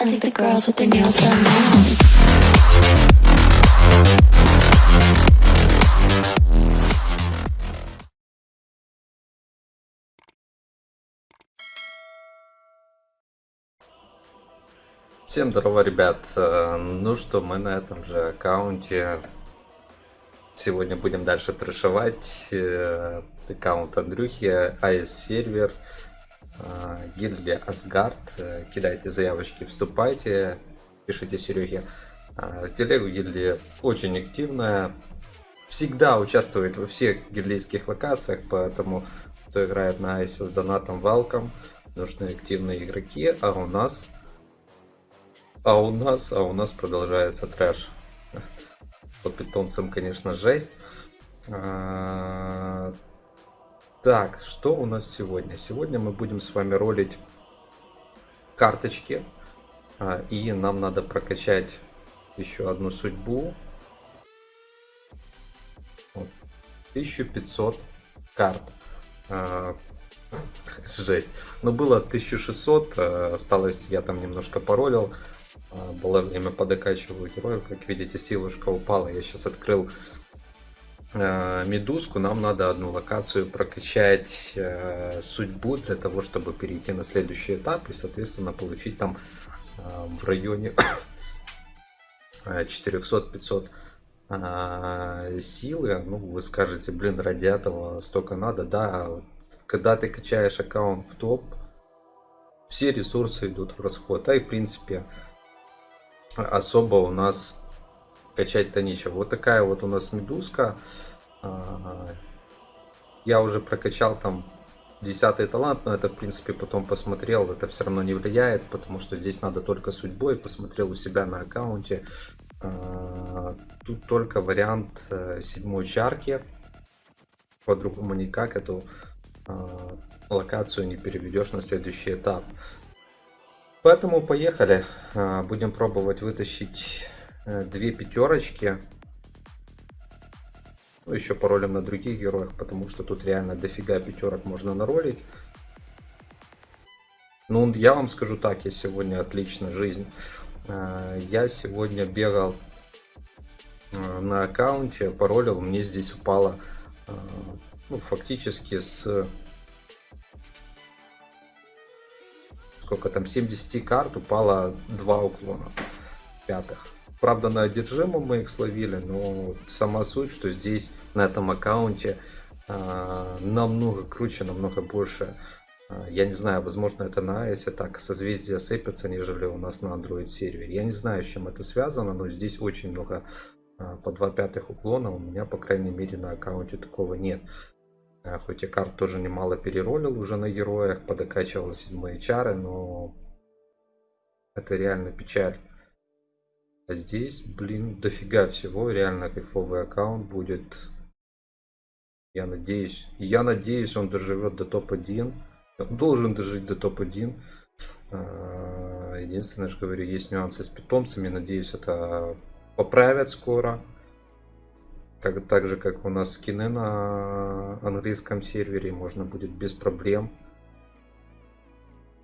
Now. Всем здорово, ребят. Ну что, мы на этом же аккаунте. Сегодня будем дальше трешевать. Э, Аккаунт Андрюхи, AS сервер, гильдия Асгард. Э, Кидайте заявочки, вступайте, пишите Сереге. Э, Телегу гильдия очень активная. Всегда участвует во всех гильдейских локациях, поэтому кто играет на Айсе с донатом, welcome. Нужны активные игроки, а у нас а у нас, а у нас продолжается трэш. По питомцам, конечно, жесть. А, Так, что у нас сегодня? Сегодня мы будем с вами ролить карточки. А, И нам надо прокачать еще одну судьбу. Вот. 1500 карт. А, Жесть. Но было 1600, э, осталось, я там немножко паролил. А, Было время по докачиваю героев. Как видите, силушка упала. Я сейчас открыл медузку. Нам надо одну локацию прокачать э, судьбу для того, чтобы перейти на следующий этап и, соответственно, получить там э, в районе 400-500 а, силы, ну, вы скажете, блин, ради этого столько надо, да, когда ты качаешь аккаунт в топ, все ресурсы идут в расход, а и в принципе особо у нас качать-то нечего. Вот такая вот у нас медузка, А, я уже прокачал там 10 талант, но это в принципе потом посмотрел, это все равно не влияет, потому что здесь надо только судьбой, посмотрел у себя на аккаунте, а, Тут только вариант э, седьмой чарки. По-другому никак эту а, локацию не переведешь на следующий этап. Поэтому поехали. Будем пробовать вытащить две пятерочки. Ну, еще паролем на других героях, потому что тут реально дофига пятерок можно наролить. Ну, я вам скажу так, я сегодня отлично жизнь. Э, Я сегодня бегал э, на аккаунте, паролил, мне здесь упало э, ну, фактически с сколько там 70 карт упало 2 уклона пятых. Правда, на одержимом мы их словили, но сама суть, что здесь на этом аккаунте а, намного круче, намного больше. А, Я не знаю, возможно это на iOS так созвездия сыпятся, нежели у нас на Android сервере. Я не знаю, с чем это связано, но здесь очень много а, по 2 пятых уклона. У меня, по крайней мере, на аккаунте такого нет. Хоть и карт тоже немало переролил уже на героях, подокачивал седьмые чары, но это реально печаль. А здесь, блин, дофига всего, реально кайфовый аккаунт будет. Я надеюсь, я надеюсь, он доживет до топ-1. Он должен дожить до топ-1. А, Единственное, что говорю, есть нюансы с питомцами. Надеюсь, это поправят скоро. Как, так же, как у нас скины на английском сервере, можно будет без проблем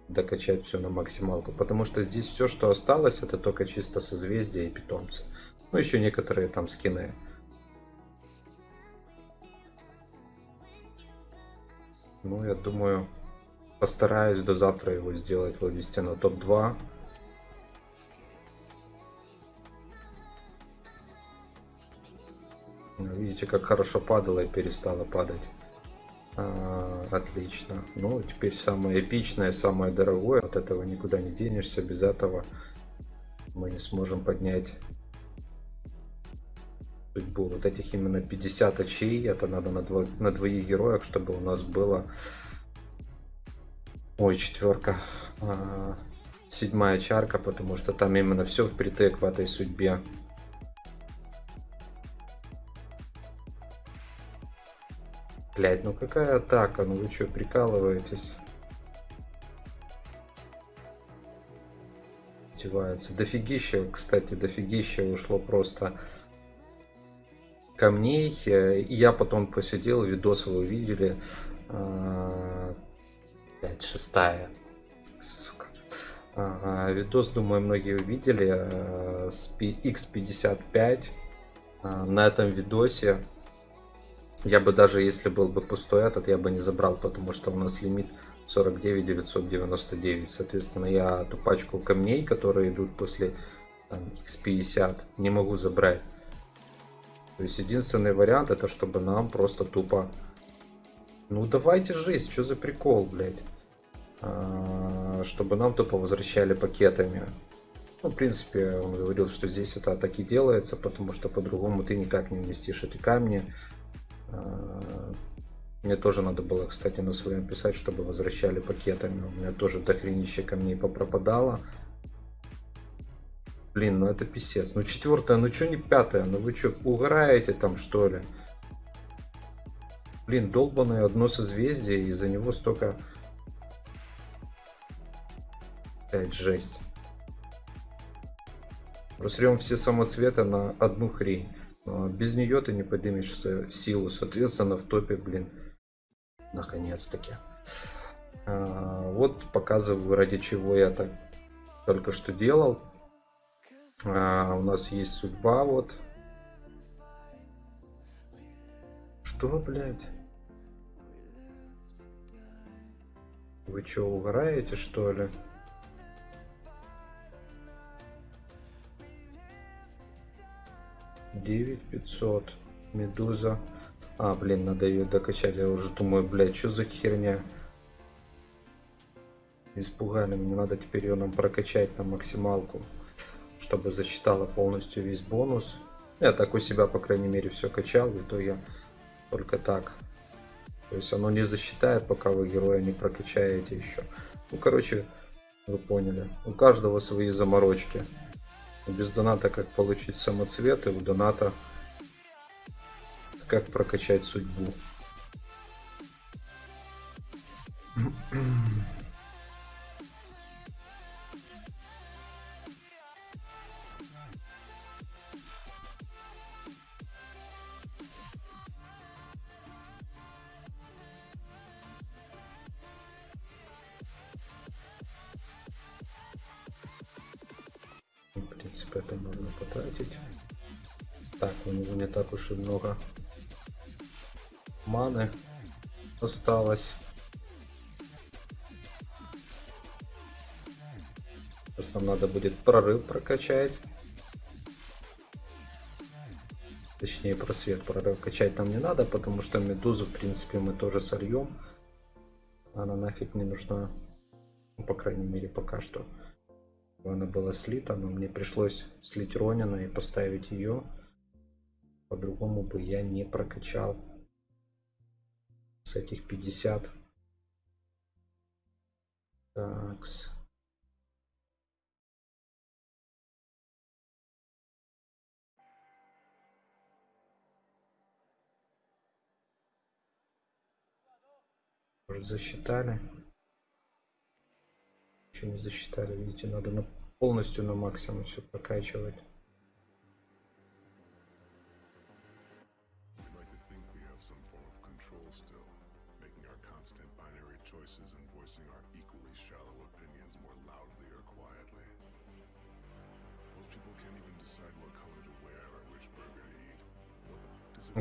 докачать все на максималку. Потому что здесь все, что осталось, это только чисто созвездия и питомцы. Ну, еще некоторые там скины. Ну, я думаю, постараюсь до завтра его сделать, вывести на топ-2. Ну, Видите, как хорошо падало и перестало падать. А, отлично. Ну, теперь самое эпичное, самое дорогое. От этого никуда не денешься. Без этого мы не сможем поднять судьбу. Вот этих именно 50 очей. Это надо на, дво, на двоих героях, чтобы у нас было... Ой, четверка. А, седьмая чарка, потому что там именно все впритык в этой судьбе. Блять, ну какая атака? Ну вы что, прикалываетесь? Издеваются. Дофигища, кстати, дофигища ушло просто камней. Э, я потом посидел, видос вы увидели. А, Блять, шестая. Сука. Видос, думаю, многие увидели э, с P- X55. А, На этом видосе я бы даже если был бы пустой этот, я бы не забрал, потому что у нас лимит 49 999. Соответственно, я ту пачку камней, которые идут после там, X50, не могу забрать. То есть единственный вариант это чтобы нам просто тупо... Ну давайте жесть, что за прикол, блядь. А, Чтобы нам тупо возвращали пакетами. Ну, в принципе, он говорил, что здесь это так и делается, потому что по-другому ты никак не вместишь эти камни. А, Мне тоже надо было, кстати, на своем писать, чтобы возвращали пакетами. У меня тоже дохренище камней попропадало. Блин, ну это писец. Ну четвертая, ну что не пятая? Ну вы что, угораете там что ли? Блин, долбанное одно созвездие, из-за него столько... Блять, жесть. Просрем все самоцветы на одну хрень. Но без нее ты не поднимешь с- силу, соответственно, в топе, блин. Наконец-таки. А, Вот показываю, ради чего я так только что делал. А, у нас есть судьба, вот. Что, блядь? Вы что, угораете, что ли? Девять пятьсот. Медуза. А, блин, надо ее докачать. Я уже думаю, блядь, что за херня? Испугали. Мне надо теперь ее нам прокачать на максималку, чтобы засчитала полностью весь бонус. Я так у себя, по крайней мере, все качал. В итоге только так. То есть оно не засчитает, пока вы героя не прокачаете еще. Ну, короче, вы поняли. У каждого свои заморочки. Без доната как получить самоцветы, у доната как прокачать судьбу. И много маны осталось. Сейчас нам надо будет прорыв прокачать. Точнее, просвет прорыв качать нам не надо, потому что медузу, в принципе, мы тоже сольем. Она нафиг не нужна. Ну, по крайней мере, пока что. Она была слита, но мне пришлось слить Ронина и поставить ее. По-другому бы я не прокачал с этих 50. Такс. Может засчитали? Еще не засчитали, видите, надо на, полностью на максимум все прокачивать.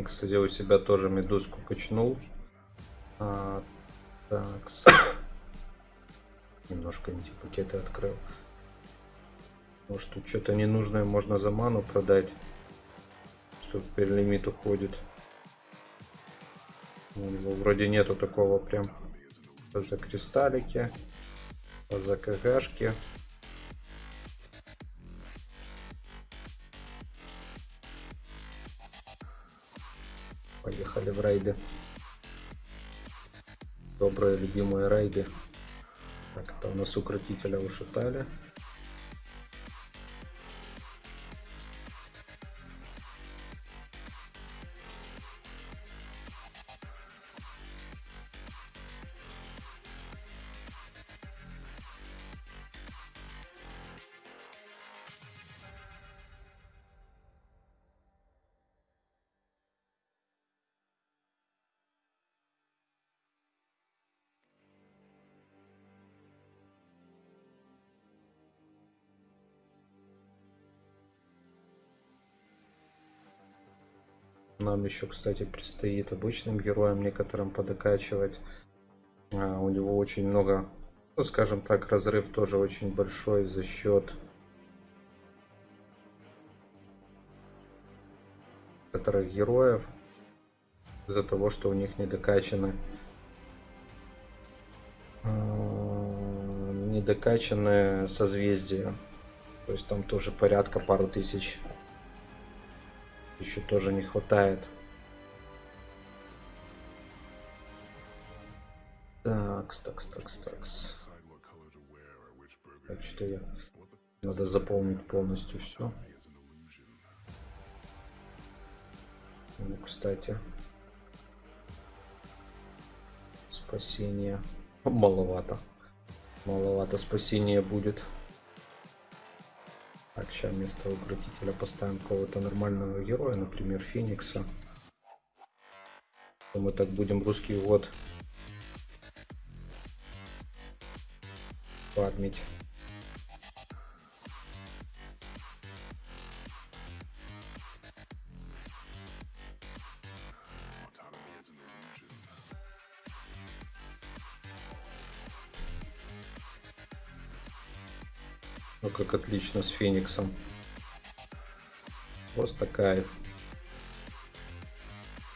Кстати, у себя тоже медузку качнул. А, так. с- Немножко эти пакеты открыл. Может тут что-то ненужное можно за ману продать. Что теперь лимит уходит. У него вроде нету такого прям. За кристаллики. За КГшки. В рейды. Добрые любимые рейды. Так, это у нас укротителя ушатали. Нам еще, кстати, предстоит обычным героям некоторым подокачивать. А, у него очень много, ну, скажем так, разрыв тоже очень большой за счет некоторых героев. Из-за того, что у них не докачаны а, не докачаны созвездия. То есть там тоже порядка пару тысяч. Еще тоже не хватает. Такс, такс, такс, такс. Так что я... Надо заполнить полностью все. Ну, кстати. Спасение. Маловато. Маловато спасения будет. Так, сейчас вместо укротителя поставим кого-то нормального героя, например, Феникса. Мы так будем русский год фармить. Отлично с Фениксом. Просто кайф.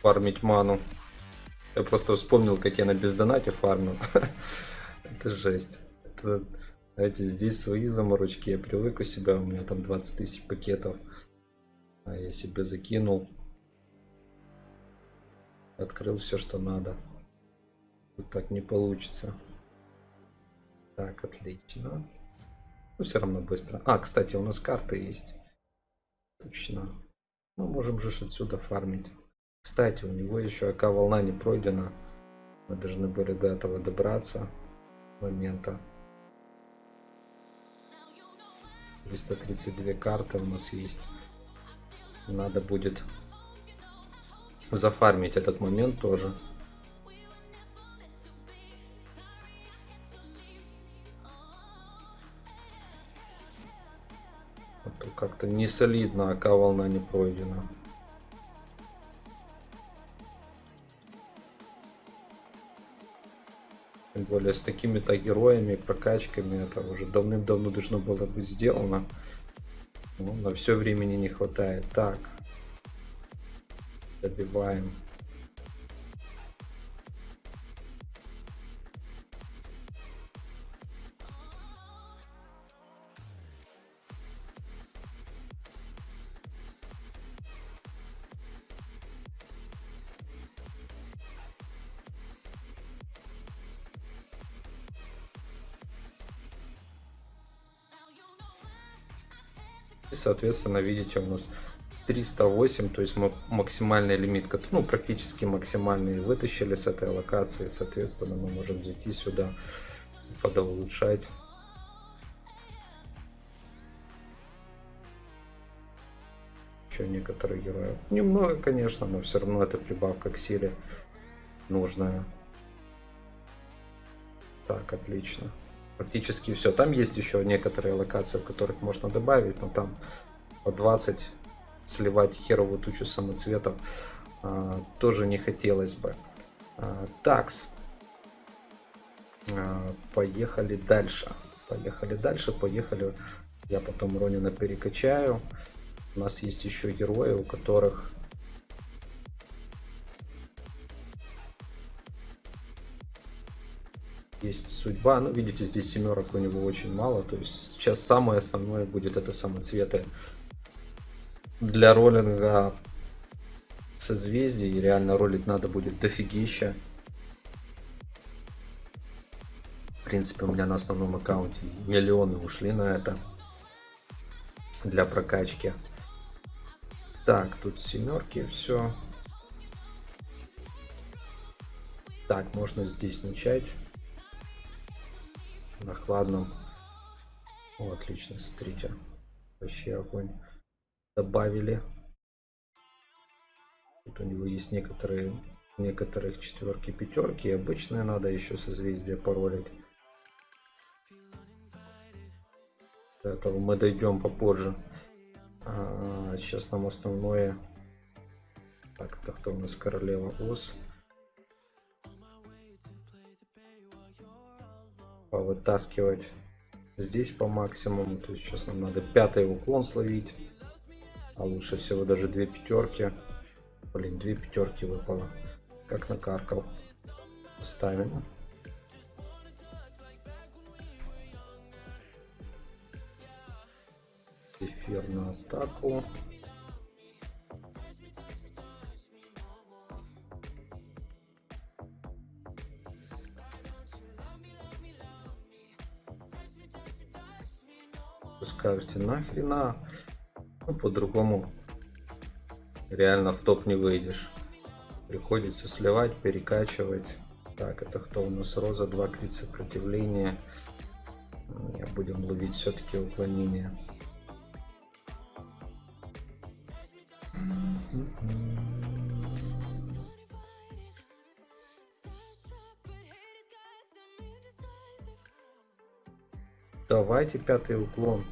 Фармить ману. Я просто вспомнил, как я на бездонате фармил. Это жесть. Это, знаете, здесь свои заморочки. Я привык у себя, у меня там 20 тысяч пакетов. А я себе закинул. Открыл все, что надо. Тут так не получится. Так, отлично. Ну, все равно быстро. А, кстати, у нас карты есть. Точно. Мы можем же отсюда фармить. Кстати, у него еще АК волна не пройдена. Мы должны были до этого добраться. Момента. 332 карты у нас есть. Надо будет зафармить этот момент тоже. Как-то не солидно, АК волна не пройдена. Тем более с такими-то героями, прокачками, это уже давным-давно должно было быть сделано. Но на все времени не хватает. Так. Добиваем. Соответственно, видите, у нас 308, то есть мы максимальный лимит, ну, практически максимальный вытащили с этой локации. Соответственно, мы можем зайти сюда, подулучшать. Еще некоторые герои. Немного, конечно, но все равно это прибавка к силе нужная. Так, отлично. Практически все. Там есть еще некоторые локации, в которых можно добавить, но там по 20 сливать херовую тучу самоцветов а, тоже не хотелось бы. А, такс. А, поехали дальше. Поехали дальше, поехали. Я потом Ронина перекачаю. У нас есть еще герои, у которых есть судьба. Ну, видите, здесь семерок у него очень мало. То есть сейчас самое основное будет это самоцветы. Для роллинга созвездий реально ролить надо будет дофигища. В принципе, у меня на основном аккаунте миллионы ушли на это. Для прокачки. Так, тут семерки, все. Так, можно здесь начать. На хладном. О, отлично, смотрите. Вообще огонь. Добавили. Тут у него есть некоторые, некоторых четверки, пятерки. Обычные надо еще созвездие паролить. До этого мы дойдем попозже. А, сейчас нам основное Так, это кто у нас королева Ос? Повытаскивать здесь по максимуму. То есть сейчас нам надо пятый уклон словить. А лучше всего даже две пятерки. Блин, две пятерки выпало. Как накаркал. Ставим. Эфир на атаку. Скажете, нахрена? Ну, по-другому реально в топ не выйдешь. Приходится сливать, перекачивать. Так, это кто у нас? Роза, 2 крит сопротивления. Будем ловить все-таки уклонение. Давайте пятый уклон.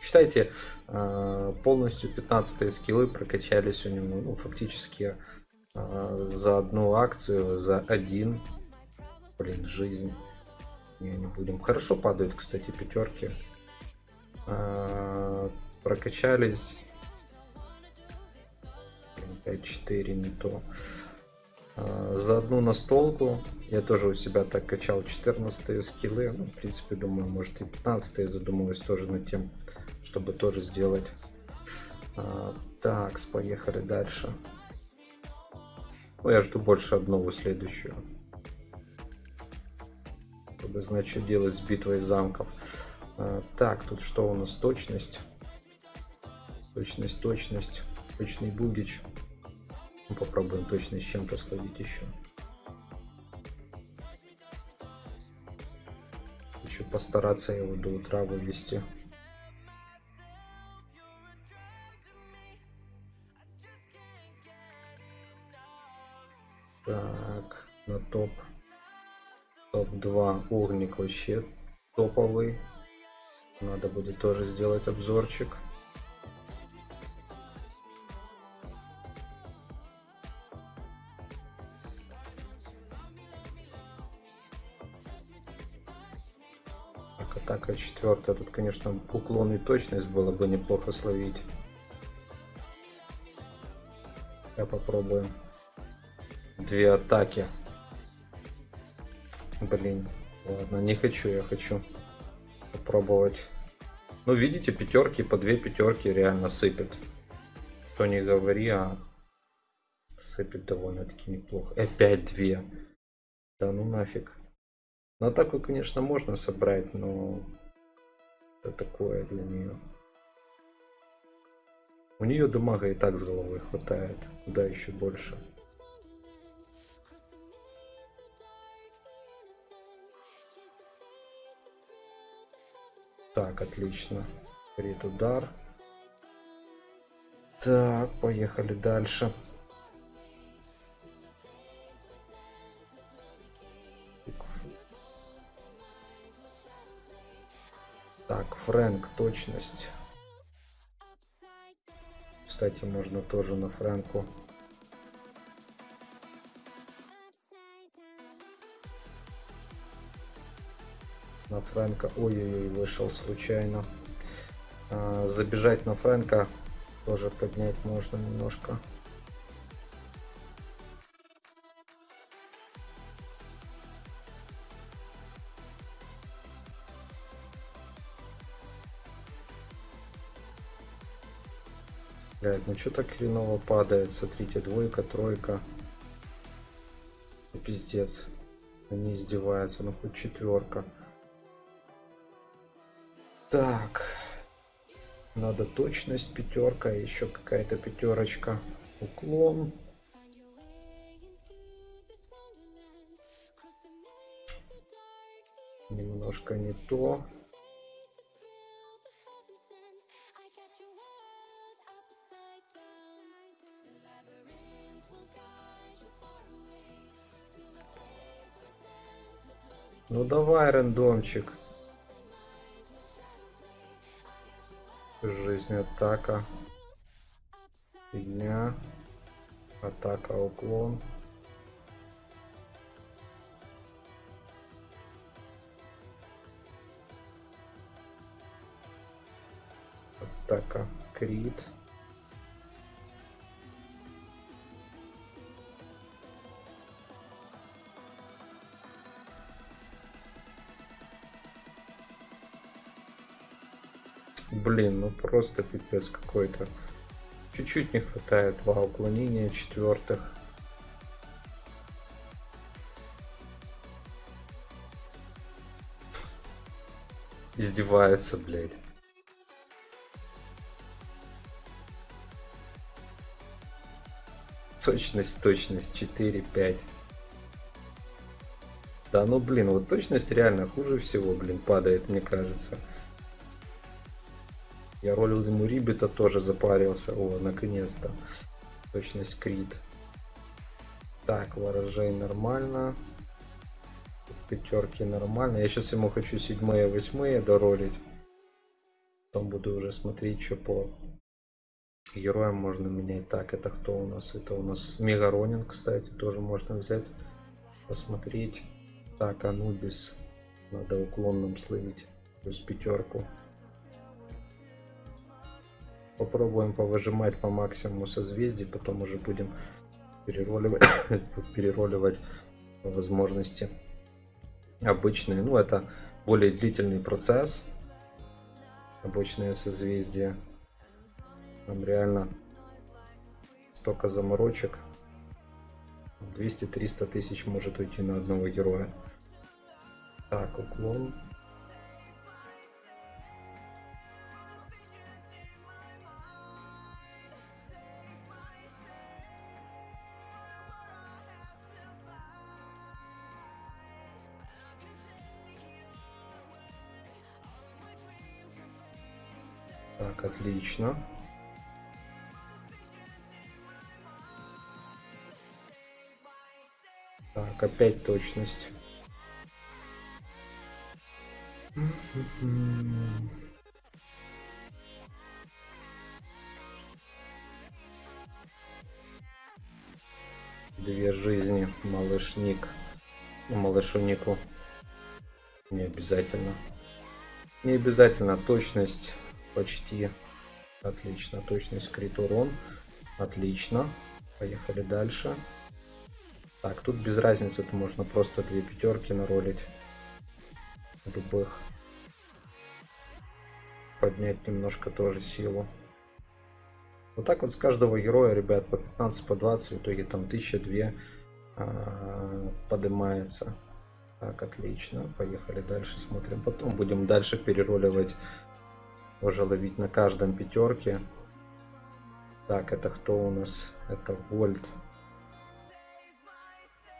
Считайте, э, полностью 15 скиллы прокачались у него, ну, фактически э, за одну акцию, за один, блин, жизнь. Не, будем. Хорошо падают, кстати, пятерки. Э, Прокачались. 5-4 не то. За одну настолку я тоже у себя так качал 14 скиллы. Ну, в принципе, думаю, может и 15 задумываюсь тоже над тем, чтобы тоже сделать. А, Так, поехали дальше. Ну, я жду больше одного следующую. Чтобы знать, что делать с битвой замков. А, Так, тут что у нас? Точность. Точность, точность. Точный бугич. Ну, Попробуем точно с чем-то словить еще. Хочу постараться его до утра вывести. Топ-2 угник вообще топовый. Надо будет тоже сделать обзорчик. Так, атака четвертая. Тут, конечно, уклон и точность было бы неплохо словить. Я попробую. Две атаки. Блин, ладно, не хочу, я хочу попробовать. Ну, видите, пятерки по две пятерки реально сыпят. Что не говори, а сыпет довольно-таки неплохо. Опять две. Да ну нафиг. На атаку, конечно, можно собрать, но это такое для нее. У нее дамага и так с головой хватает. Куда еще больше. Так, отлично. Крит удар. Так, поехали дальше. Так, Фрэнк, точность. Кстати, можно тоже на Фрэнку. На Фрэнка. Ой-ой-ой, вышел случайно. А, забежать на Фрэнка тоже поднять можно немножко. Блядь, ну что так хреново падает? Смотрите, двойка, тройка. Пиздец. Они издеваются, ну хоть четверка. Так. Надо точность пятерка, еще какая-то пятерочка. Уклон. Немножко не то. Ну давай, рандомчик. Жизнь атака. Фигня. Атака, уклон. Атака, крит. Блин, ну просто пипец какой-то. Чуть-чуть не хватает два уклонения четвертых. Издевается, блядь. Точность, точность 4, 5. Да ну блин, вот точность реально хуже всего, блин, падает, мне кажется. Я ролил ему Рибита, тоже запарился. О, наконец-то. Точность крит. Так, ворожей нормально. Пятерки нормально. Я сейчас ему хочу седьмые, восьмые доролить. Потом буду уже смотреть, что по героям можно менять. Так, это кто у нас? Это у нас Мегаронин, кстати, тоже можно взять. Посмотреть. Так, Анубис. Надо уклонным словить. Плюс пятерку. Попробуем повыжимать по максимуму созвездий, потом уже будем перероливать по возможности обычные. Ну, это более длительный процесс. Обычные созвездия. Там реально столько заморочек. 200-300 тысяч может уйти на одного героя. Так, уклон. Так, отлично. Так, опять точность. Две жизни, малышник. Ну, малышу Нику. Не обязательно. Не обязательно точность почти. Отлично. Точность крит урон. Отлично. Поехали дальше. Так, тут без разницы, тут можно просто две пятерки наролить. Любых. Поднять немножко тоже силу. Вот так вот с каждого героя, ребят, по 15, по 20, в итоге там 1002 а, поднимается. Так, отлично. Поехали дальше, смотрим. Потом будем дальше перероливать, уже ловить на каждом пятерке. Так, это кто у нас? Это Вольт.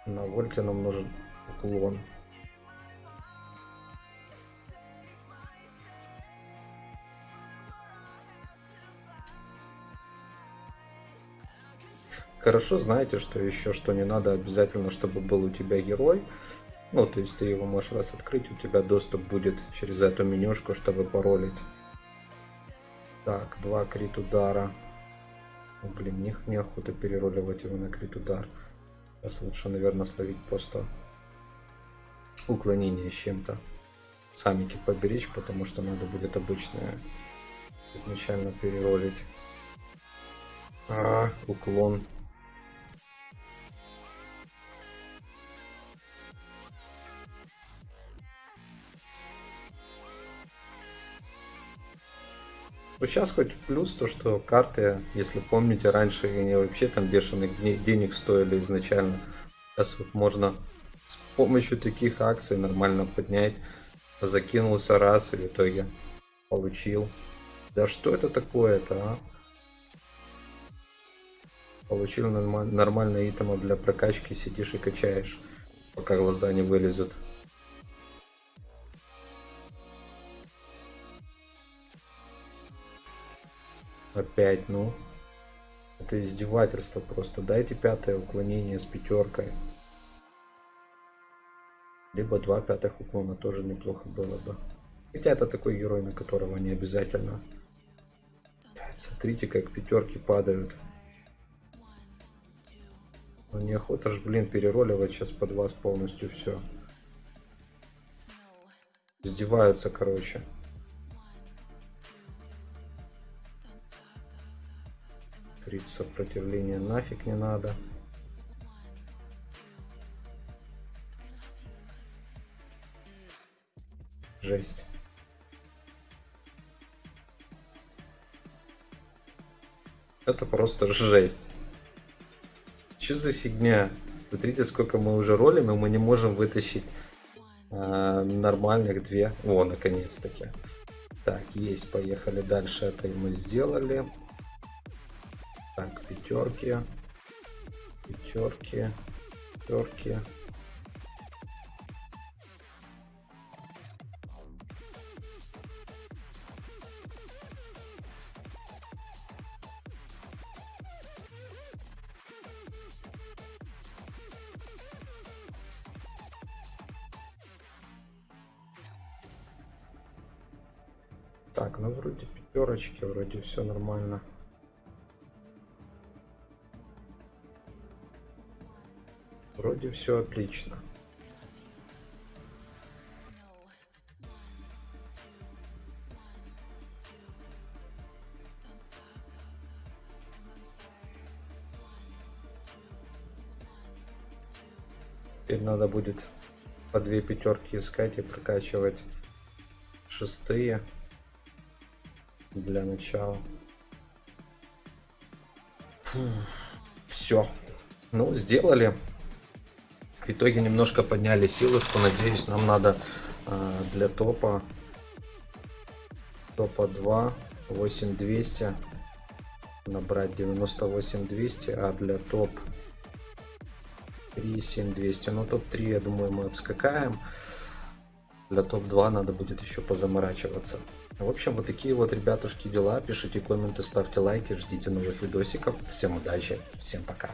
На Вольте нам нужен уклон. Хорошо, знаете, что еще, что не надо обязательно, чтобы был у тебя герой. Ну, то есть ты его можешь раз открыть, у тебя доступ будет через эту менюшку, чтобы паролить. Так, два крит удара. О, блин, не, неохота перероливать его на крит удар. Сейчас лучше, наверное, словить просто уклонение с чем-то. Самики поберечь, потому что надо будет обычное изначально переролить. А, уклон. Ну, сейчас хоть плюс то, что карты, если помните, раньше они вообще там бешеных денег стоили изначально. Сейчас вот можно с помощью таких акций нормально поднять. Закинулся раз и в итоге получил. Да что это такое-то, а? Получил нормаль нормальные итемы для прокачки, сидишь и качаешь, пока глаза не вылезут. Опять, ну. Это издевательство просто. Дайте пятое уклонение с пятеркой. Либо два пятых уклона тоже неплохо было бы. Хотя это такой герой, на которого не обязательно. Смотрите, как пятерки падают. Ну неохота ж, блин, перероливать сейчас под вас полностью все. Издеваются, короче. Крит сопротивления нафиг не надо. Жесть. Это просто жесть. Что за фигня? Смотрите, сколько мы уже ролим, и мы не можем вытащить а, нормальных две. О, наконец-таки. Так, есть, поехали дальше. Это мы сделали. Пятерки. Пятерки. Пятерки. Так, ну вроде пятерочки, вроде все нормально. Вроде все отлично. Теперь надо будет по две пятерки искать и прокачивать шестые для начала. Все. Ну, сделали. Итоге немножко подняли силушку. Надеюсь, нам надо э, для топа топа 2 8200 набрать 98 200, а для топ 3 7200. Ну, топ 3, я думаю, мы обскакаем. Для топ-2 надо будет еще позаморачиваться. В общем, вот такие вот, ребятушки, дела. Пишите комменты, ставьте лайки, ждите новых видосиков. Всем удачи, всем пока.